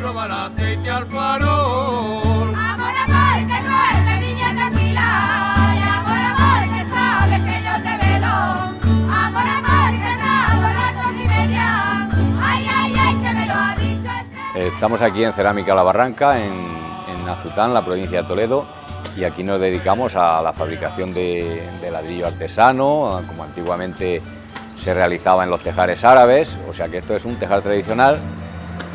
roba el aceite al farol. Amor, amor, que duerme, niña tranquila. Y amor, amor, que sabes que yo te velo. Amor, amor, que nado las dos y media. Ay, ay, ay, que me lo ha dicho ese. Estamos aquí en Cerámica La Barranca, en, en Azután, la provincia de Toledo, y aquí nos dedicamos a la fabricación de, de ladrillo artesano, como antiguamente se realizaba en los tejares árabes, o sea que esto es un tejar tradicional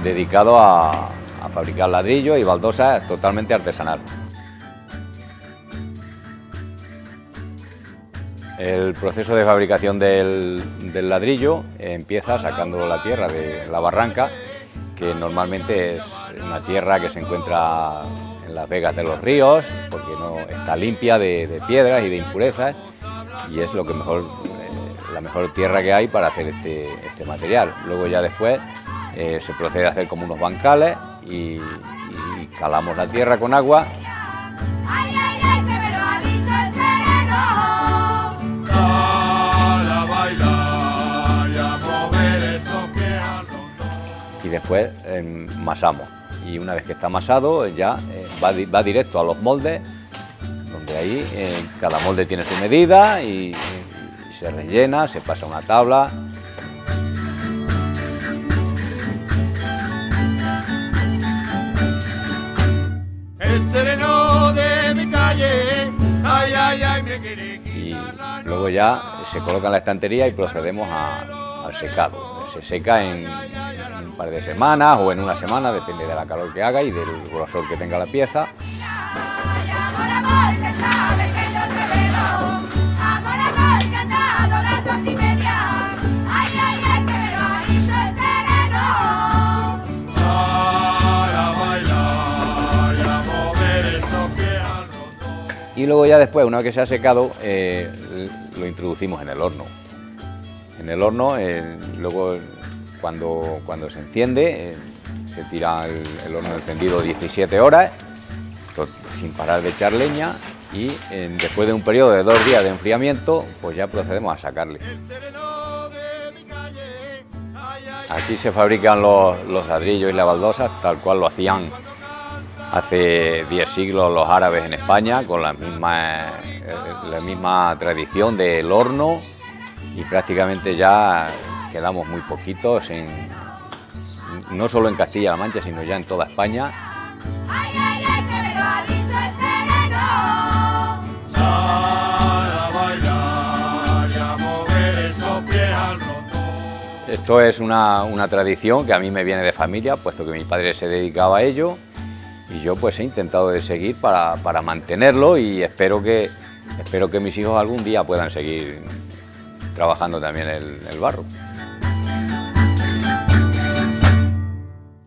dedicado a, fabricar ladrillo y baldosas totalmente artesanal. El proceso de fabricación del, ladrillo empieza sacando la tierra de la barranca, que normalmente es una tierra que se encuentra en las vegas de los ríos, porque no está limpia de, de piedras y de impurezas, y es lo que mejor, eh, la mejor tierra que hay para hacer este, este material. Luego ya después eh, se procede a hacer como unos bancales y, y calamos la tierra con agua y después eh, masamos. Y una vez que está amasado ya eh, va, di- va directo a los moldes, donde ahí eh, cada molde tiene su medida y, y se rellena, se pasa a una tabla. Y luego ya se coloca en la estantería y procedemos a- al secado. Se seca en un par de semanas o en una semana, depende de la calor que haga y del grosor que tenga la pieza. Y luego ya después, una vez que se ha secado, eh, lo introducimos en el horno. En el horno, eh, luego cuando, cuando se enciende, eh, se tira el, horno encendido 17 horas, to- sin parar de echar leña, y después de un periodo de dos días de enfriamiento, pues ya procedemos a sacarle. Aquí se fabrican los, los ladrillos y las baldosas tal cual lo hacían hace 10 siglos los árabes en España, con la misma, eh, la misma tradición del horno y prácticamente ya quedamos muy poquitos, en, no solo en Castilla-La Mancha, sino ya en toda España. Esto es una, una tradición que a mí me viene de familia, puesto que mi padre se dedicaba a ello y yo pues he intentado de seguir para, para mantenerlo y espero que, espero que mis hijos algún día puedan seguir trabajando también el, el barro.